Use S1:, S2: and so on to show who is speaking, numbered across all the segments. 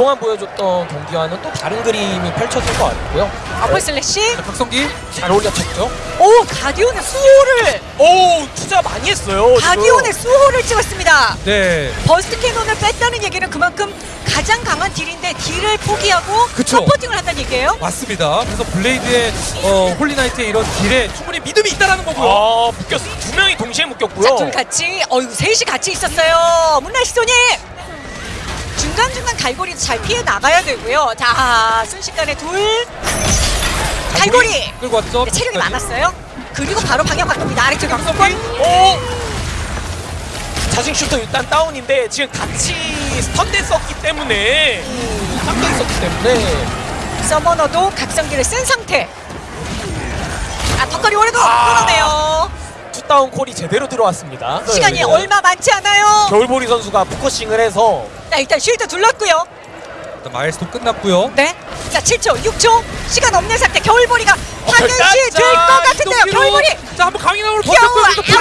S1: 그동안 보여줬던 경기와는 또 다른 그림이 펼쳐질 것 같고요.
S2: upper slash.
S3: 자, 각성기
S1: 잘 올려쳤죠.
S2: 오 가디언의 수호를
S1: 오 투자 많이 했어요. 지금.
S2: 가디언의 수호를 찍었습니다.
S3: 네
S2: burst cannon을 뺐다는 얘기는 그만큼 가장 강한 딜인데 딜을 포기하고
S3: 그쵸.
S2: supporting을 한다는 얘기예요.
S3: 맞습니다. 그래서 블레이드의 어, 홀리나이트의 이런 딜에 충분히 믿음이 있다라는 거고요.
S1: 아 묶였어. 두 명이 동시에 묶였고요.
S2: 자, 둘 같이, 어유 셋이 같이 있었어요. 문나시 소님! 중간중간 갈고리 잘 피해 나가야 되고요. 자, 순식간에 둘. 갈고리!
S3: 끌고 왔죠.
S2: 네, 체력이
S3: 끝까지.
S2: 많았어요. 그리고 바로 방향 바꿉니다. 아래쪽. 강성권.
S1: 오! 자식 슈터 일단 다운인데 지금 같이 스턴됐었기 때문에 스턴됐었기 때문에
S2: 서머너도 각성기를 쓴 상태. 아, 턱걸이 오래도
S1: 아.
S2: 끊어내요.
S1: 투다운 콜이 제대로 들어왔습니다.
S2: 시간이
S1: 네, 네.
S2: 얼마 많지 않아요.
S1: 겨울보리 선수가 포커싱을 해서
S2: 자, 일단 쉴드 둘렀고요.
S3: 일단 마일스톤 끝났고요.
S2: 네. 자, 7초, 6초. 시간 없는 상태. 겨울보리가
S1: 결단!
S2: 당연시 될것 같은데요. 겨울보리.
S3: 자 한번
S2: 겨울
S3: 버텼고요.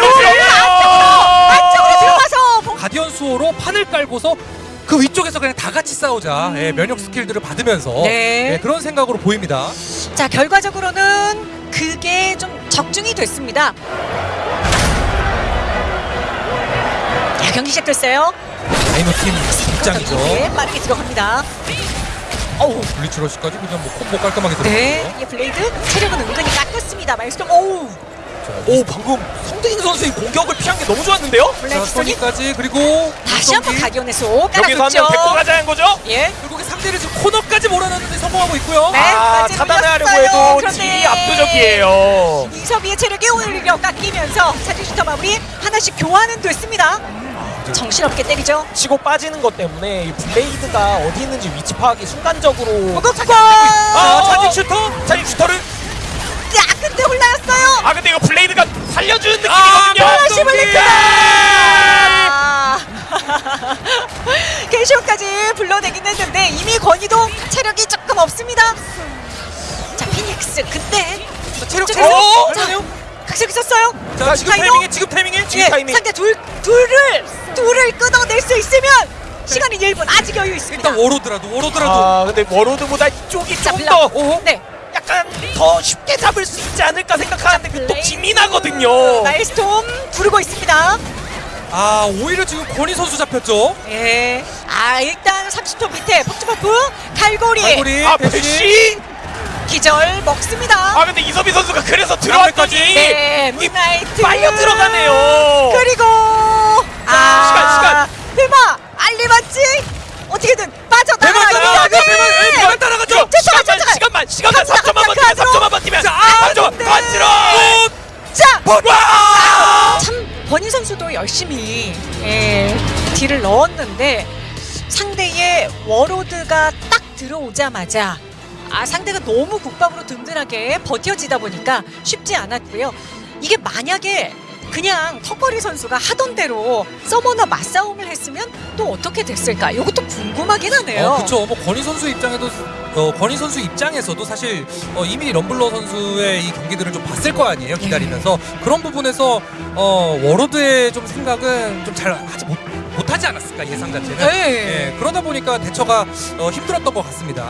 S2: 안쪽으로 들어가서 봉-
S3: 가디언 수호로 판을 깔고서 그 위쪽에서 그냥 다 같이 싸우자. 예, 면역 스킬들을 받으면서
S2: 네.
S3: 예, 그런 생각으로 보입니다.
S2: 자 결과적으로는 그게 좀 적중이 됐습니다. 자 경기 시작됐어요.
S3: 다이노 팀 입장이죠.
S2: 네, 빠르게 들어갑니다. 어우,
S3: 블리츠 러시까지 그냥 뭐 콤보 깔끔하게
S2: 네,
S3: 들어갔고요.
S2: 이 블레이드 체력은 은근히 깎였습니다. 마일스톤, 오우,
S1: 오 방금 성대인 선수의 공격을 피한 게 너무 좋았는데요?
S3: 자,
S2: 블랙스톤이
S3: 소니까지 그리고
S2: 다시 한번
S1: 여기서 한
S2: 깔아줬죠.
S1: 명 데리고 가자는 거죠?
S2: 예,
S3: 결국에 상대를 지금 코너까지 몰아넣는데 성공하고 있고요.
S2: 네.
S1: 아
S2: 까지
S1: 차단하려고
S2: 눌렸어요.
S1: 해도
S2: 그런데-
S1: 질이 압도적이에요.
S2: 이섭이의 체력이 오히려 깎이면서 사진슈터 마무리 하나씩 교환은 됐습니다. 정신없게 때리죠.
S1: 치고 빠지는 것 때문에 이 블레이드가 어디 있는지 위치 파악이 순간적으로
S2: 무겁고
S1: 아
S3: 어.
S1: 차징 슈터? 차징 슈터를
S2: 야, 근데 올라였어요.
S1: 아 근데 이거 블레이드가 살려주는
S3: 아,
S1: 느낌이거든요.
S2: 플래시 블리크! 아. 겐시오까지 불러내긴 했는데 이미 권위도 체력이 조금 없습니다. 자 피닉스 그때
S3: 자, 체력
S2: 자,
S3: 체력.
S1: 어?
S2: 자, 각색 있었어요.
S3: 자 지금? 타이밍에 지금 타이밍에
S1: 지금
S2: 예,
S1: 타이밍.
S2: 상대 둘 둘을 둘을 끊어낼 수 있으면 시간이 1분 아직 여유 있습니다.
S3: 일단 워로드라도 워로드라도
S1: 아 근데 워로드보다 이쪽이
S2: 자,
S1: 좀. 더 어?
S2: 네.
S1: 약간 더 쉽게 잡을 수 있지 않을까 생각하는데 그또
S2: 블레이드.
S1: 기민하거든요.
S2: 마일스톰 부르고 있습니다.
S3: 아 오히려 지금 권희 선수 잡혔죠.
S2: 예. 아 일단 30초 밑에 폭주버프 갈고리,
S3: 갈고리
S1: 아. 배시?
S2: 기절 먹습니다.
S1: 아 근데 이서비 선수가 그래서 들어왔더니
S2: 네,
S1: 이
S2: 문나이트
S1: 빨려 들어가네요.
S2: 그리고 아
S1: 시간, 시간.
S2: 대마 알리바치 어떻게든 빠져 나가.
S3: 대만 대만 대만 따라가죠.
S2: 쫓아가,
S1: 시간만. 시간만 시간만
S2: 갑니다,
S1: 3초만 버티면
S2: 갑니다,
S1: 3초만 버티면
S3: 자,
S1: 아, 3초만
S2: 네. 자! 참 버니 선수도 열심히 예, 딜을 넣었는데 상대의 워로드가 딱 들어오자마자 아 상대가 너무 국밥으로 든든하게 버텨지다 보니까 쉽지 않았고요. 이게 만약에 그냥 턱걸이 선수가 하던 대로 서머너 맞싸움을 했으면 또 어떻게 됐을까? 이것도 궁금하긴 하네요.
S3: 어, 그렇죠. 뭐 권희 선수 입장에도 어, 권희 선수 입장에서도 사실 어, 이미 럼블러 선수의 이 경기들을 좀 봤을 거 아니에요. 기다리면서 그런 부분에서 어, 워로드의 좀 생각은 좀 잘 하지 못 못하지 않았을까 예상 자체는.
S2: 네.
S3: 예, 그러다 보니까 대처가 어, 힘들었던 것 같습니다.